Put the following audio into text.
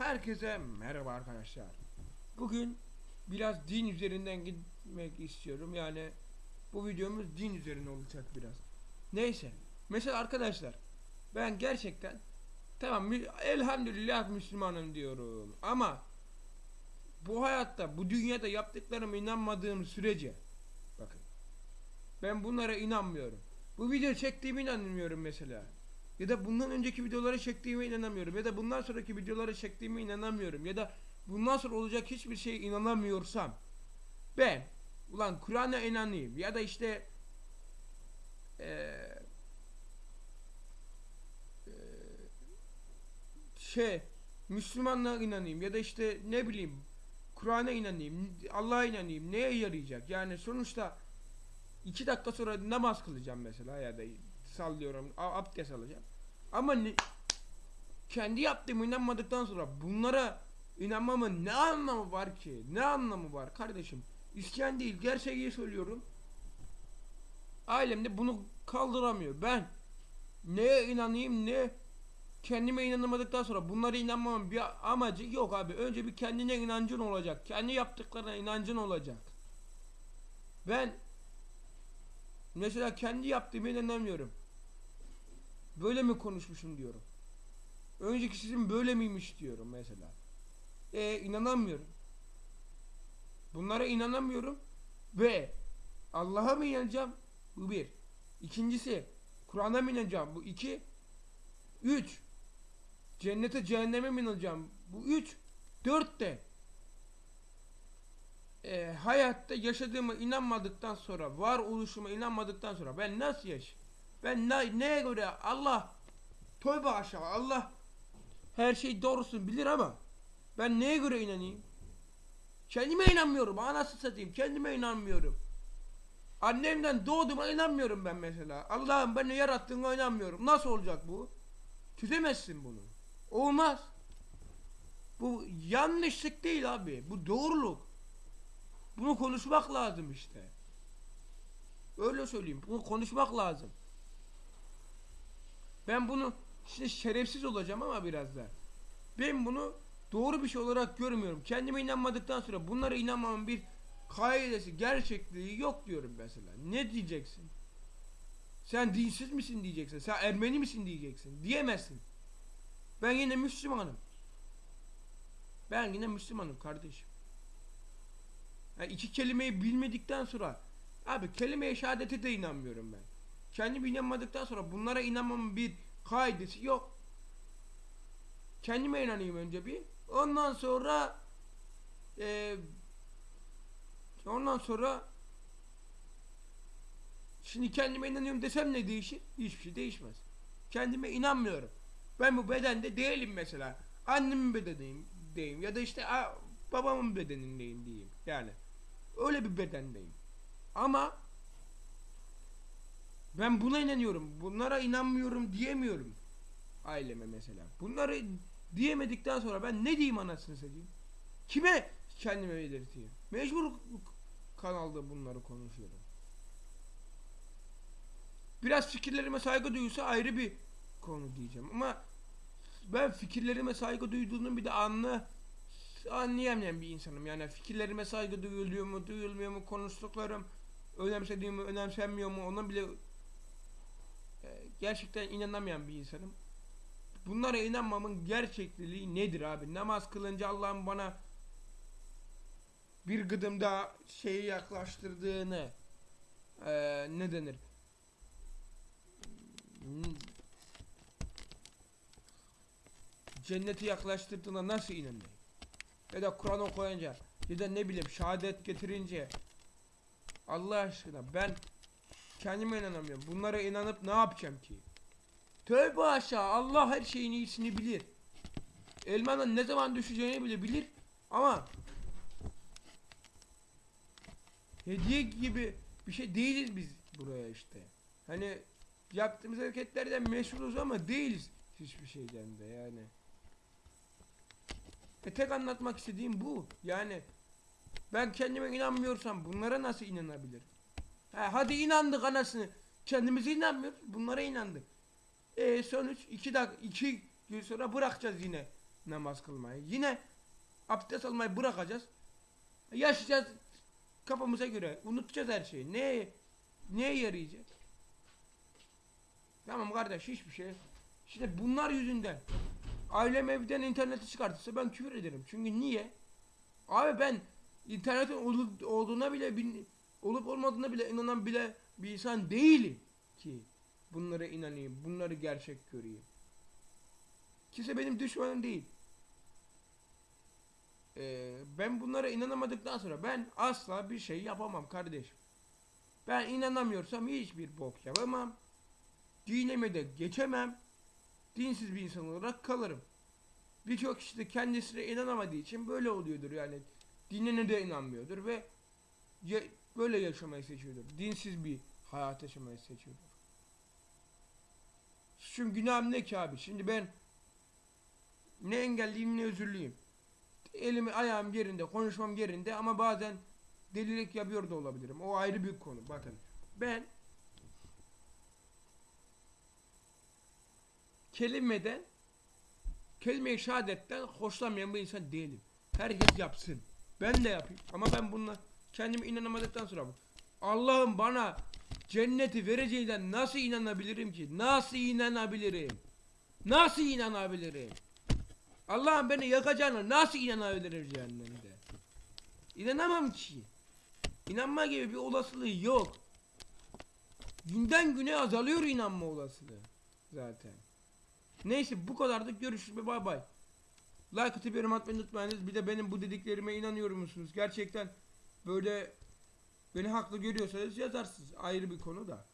Herkese merhaba arkadaşlar. Bugün biraz din üzerinden gitmek istiyorum. Yani bu videomuz din üzerine olacak biraz. Neyse. Mesela arkadaşlar ben gerçekten tamam elhamdülillah Müslümanım diyorum ama bu hayatta bu dünyada yaptıklarıma inanmadığım sürece bakın ben bunlara inanmıyorum. Bu video çektiğime inanmıyorum mesela. Ya da bundan önceki videoları çektiğime inanamıyorum. Ya da bundan sonraki videoları çektiğime inanamıyorum. Ya da bundan sonra olacak hiçbir şeye inanamıyorsam ben ulan Kur'an'a inanayım ya da işte eee şey Müslümanlığa inanayım ya da işte ne bileyim Kur'an'a inanayım, Allah'a inanayım neye yarayacak? Yani sonuçta iki dakika sonra namaz kılacağım mesela ya da sallıyorum abdest alacağım. Ama ne, kendi yaptığımı inanmadıktan sonra bunlara inanmamın ne anlamı var ki? Ne anlamı var kardeşim? İsyan değil gerçeği söylüyorum. Ailem de bunu kaldıramıyor. Ben neye inanayım ne kendime inanamadıktan sonra bunlara inanmamın bir amacı yok abi. Önce bir kendine inancın olacak. Kendi yaptıklarına inancın olacak. Ben mesela kendi yaptığıma inanamıyorum. Böyle mi konuşmuşum diyorum. Önceki sizin böyle miymiş diyorum mesela. E inanamıyorum. Bunlara inanamıyorum ve Allah'a mı inanacağım? Bu bir. İkincisi Kur'an'a mı inanacağım? Bu iki. Üç. Cennete cehenneme mi inanacağım? Bu üç. Dört de e, hayatta yaşadığıma inanmadıktan sonra, var oluşuma inanmadıktan sonra ben nasıl yaşayayım? Ben ne, neye göre Allah tövbe aşağı Allah her şey doğrusunu bilir ama ben neye göre inanayım? Kendime inanmıyorum. Anası satayım. Kendime inanmıyorum. Annemden doğduğuma inanmıyorum ben mesela. Allah'ım beni yarattığına inanmıyorum. Nasıl olacak bu? Çözemezsin bunu. Olmaz. Bu yanlışlık değil abi. Bu doğruluk. Bunu konuşmak lazım işte. Öyle söyleyeyim. Bunu konuşmak lazım. Ben bunu işte şerefsiz olacağım ama biraz da. Ben bunu doğru bir şey olarak görmüyorum. Kendime inanmadıktan sonra bunlara inanmamın bir kaidesi, gerçekliği yok diyorum mesela. Ne diyeceksin? Sen dinsiz misin diyeceksin. Sen Ermeni misin diyeceksin. Diyemezsin. Ben yine Müslümanım. Ben yine Müslümanım kardeşim. Yani iki kelimeyi bilmedikten sonra abi kelime-i şehadete de inanmıyorum ben. Kendim inanmadıktan sonra bunlara inanmamın bir kaidesi yok. Kendime inanayım önce bir. Ondan sonra eee ondan sonra şimdi kendime inanıyorum desem ne değişir? Hiçbir şey değişmez. Kendime inanmıyorum. Ben bu bedende değilim mesela. Annemin bedeniyim diyeyim ya da işte a, babamın bedenindeyim diyeyim. Yani öyle bir bedendeyim. Ama ben buna inanıyorum. Bunlara inanmıyorum diyemiyorum. Aileme mesela. Bunları diyemedikten sonra ben ne diyeyim anasını satayım? Kime kendime belirteyim? Mecbur kanalda bunları konuşuyorum. Biraz fikirlerime saygı duyulsa ayrı bir konu diyeceğim ama ben fikirlerime saygı duyduğunu bir de anla anlayamayan bir insanım. Yani fikirlerime saygı duyuluyor mu, duyulmuyor mu, konuştuklarım önemsediğim mi, önemsenmiyor mu ona bile gerçekten inanamayan bir insanım. Bunlara inanmamın gerçekliği nedir abi? Namaz kılınca Allah'ın bana bir gıdım daha şeyi yaklaştırdığını e, ne denir? Cenneti yaklaştırdığına nasıl inanayım? Ya da Kur'an okuyunca ya da ne bileyim şehadet getirince Allah aşkına ben kendime inanamıyorum. Bunlara inanıp ne yapacağım ki? Tövbe aşağı Allah her şeyin iyisini bilir. Elmanın ne zaman düşeceğini bile bilir ama hediye gibi bir şey değiliz biz buraya işte. Hani yaptığımız hareketlerden meşhuruz ama değiliz hiçbir şeyden de yani. E tek anlatmak istediğim bu. Yani ben kendime inanmıyorsam bunlara nasıl inanabilirim? Ha, hadi inandık anasını. Kendimize inanmıyoruz. Bunlara inandık. E sonuç iki dak iki gün sonra bırakacağız yine namaz kılmayı. Yine abdest almayı bırakacağız. Yaşayacağız kafamıza göre. Unutacağız her şeyi. Neye, neye yarayacak? Tamam kardeş hiçbir şey. İşte bunlar yüzünden. Ailem evden interneti çıkartırsa ben küfür ederim. Çünkü niye? Abi ben internetin olduğuna bile bin- olup olmadığına bile inanan bile bir insan değilim ki bunlara inanayım, bunları gerçek göreyim. Kimse benim düşmanım değil. Ee, ben bunlara inanamadıktan sonra ben asla bir şey yapamam kardeşim. Ben inanamıyorsam hiçbir bok yapamam. Dinime de geçemem. Dinsiz bir insan olarak kalırım. Birçok kişi de kendisine inanamadığı için böyle oluyordur yani. Dinine de inanmıyordur ve ya- böyle yaşamayı seçiyordur. Dinsiz bir hayat yaşamayı seçiyordur. Suçum günahım ne ki abi? Şimdi ben ne engelliyim ne özürlüyüm. Elimi ayağım yerinde, konuşmam yerinde ama bazen delilik yapıyor da olabilirim. O ayrı bir konu. Bakın ben kelimeden kelime-i şehadetten hoşlanmayan bir insan değilim. Herkes yapsın. Ben de yapayım. Ama ben bununla kendime inanamadıktan sonra Allah'ım bana cenneti vereceğinden nasıl inanabilirim ki? Nasıl inanabilirim? Nasıl inanabilirim? Allah'ım beni yakacağına nasıl inanabilirim cehennemde? İnanamam ki. İnanma gibi bir olasılığı yok. Günden güne azalıyor inanma olasılığı zaten. Neyse bu kadardık görüşürüz bay bay. Like atıp yorum atmayı unutmayınız. Bir de benim bu dediklerime inanıyor musunuz? Gerçekten böyle beni haklı görüyorsanız yazarsınız. Ayrı bir konu da.